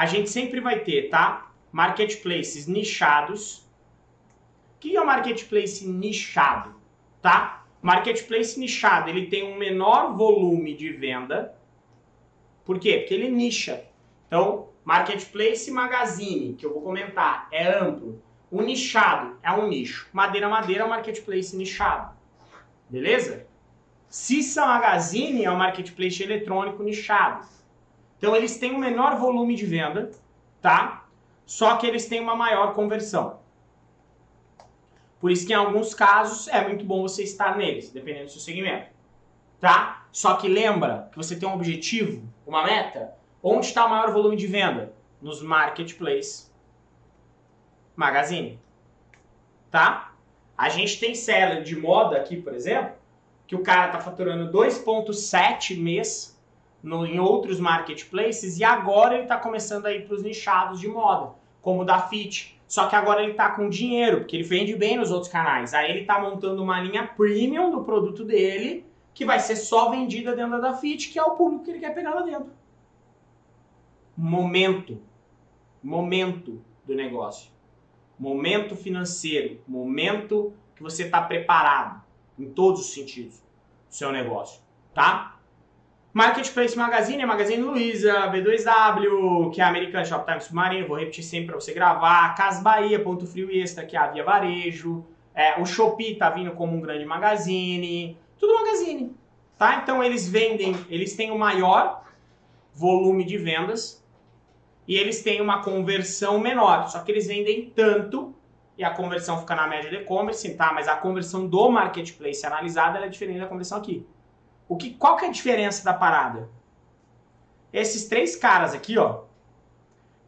a gente sempre vai ter, tá? Marketplaces nichados. O que é o marketplace nichado, tá? Marketplace nichado, ele tem um menor volume de venda. Por quê? Porque ele nicha. Então, marketplace magazine, que eu vou comentar, é amplo. O nichado é um nicho. Madeira Madeira é um marketplace nichado. Beleza? Cissa Magazine é um marketplace eletrônico nichado. Então eles têm um menor volume de venda, tá? Só que eles têm uma maior conversão. Por isso que em alguns casos é muito bom você estar neles, dependendo do seu segmento. Tá? Só que lembra que você tem um objetivo, uma meta. Onde está o maior volume de venda? Nos marketplaces Magazine. Tá? A gente tem seller de moda aqui, por exemplo, que o cara está faturando 2,7 mês no, em outros marketplaces e agora ele está começando a ir para os nichados de moda, como o da Fit. Só que agora ele está com dinheiro, porque ele vende bem nos outros canais. Aí ele está montando uma linha premium do produto dele, que vai ser só vendida dentro da Fit, que é o público que ele quer pegar lá dentro. Momento. Momento do negócio. Momento financeiro. Momento que você está preparado em todos os sentidos do seu negócio, tá? Marketplace Magazine, Magazine Luiza, B2W, que é a American Shoptime Submarino, vou repetir sempre para você gravar, Cas Bahia, Ponto Frio Extra, que é a Via Varejo, é, o Shopee tá vindo como um grande magazine, tudo magazine, tá? Então eles vendem, eles têm o maior volume de vendas e eles têm uma conversão menor, só que eles vendem tanto e a conversão fica na média de e-commerce, tá? Mas a conversão do marketplace analisada é diferente da conversão aqui. O que, qual que é a diferença da parada? Esses três caras aqui, ó,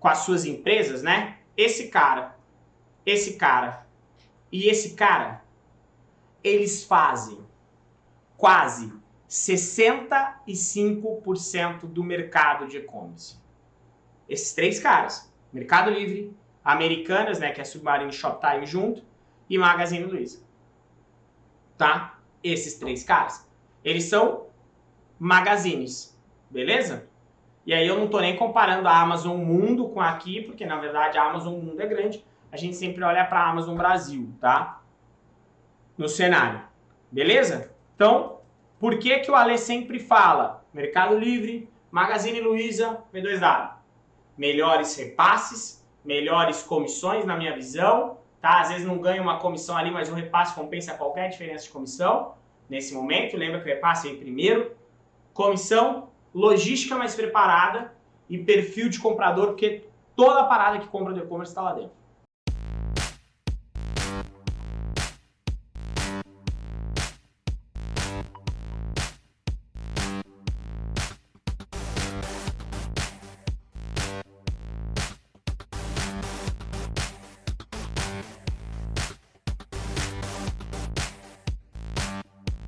com as suas empresas, né? Esse cara, esse cara e esse cara, eles fazem quase 65% do mercado de e-commerce. Esses três caras, Mercado Livre, Americanas, né, que é Submarine Shoptime junto, e Magazine Luiza. Tá? Esses três caras. Eles são magazines, beleza? E aí eu não tô nem comparando a Amazon Mundo com aqui, porque na verdade a Amazon Mundo é grande. A gente sempre olha para a Amazon Brasil, tá? No cenário. Beleza? Então, por que que o Ale sempre fala Mercado Livre, Magazine Luiza, B2W? Melhores repasses, melhores comissões na minha visão, tá? Às vezes não ganha uma comissão ali, mas o repasse compensa qualquer diferença de comissão nesse momento. Lembra que repasse vem primeiro. Comissão, logística mais preparada e perfil de comprador, porque toda parada que compra do e-commerce está lá dentro.